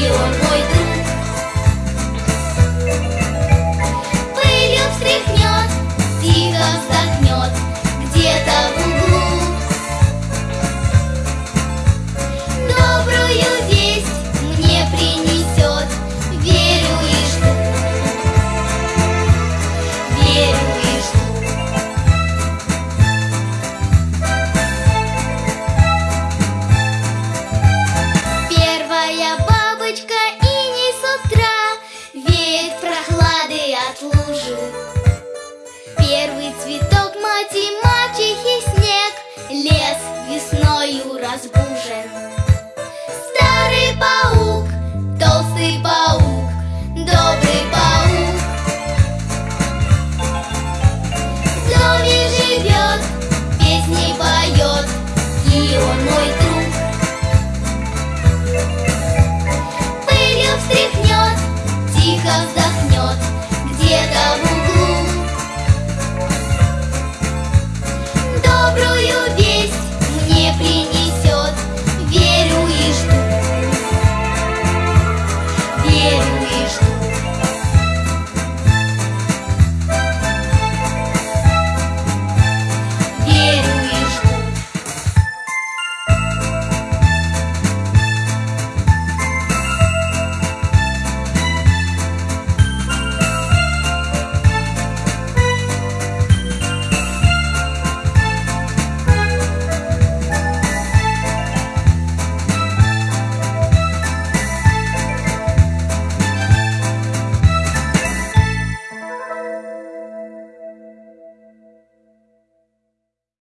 your boy Yo muy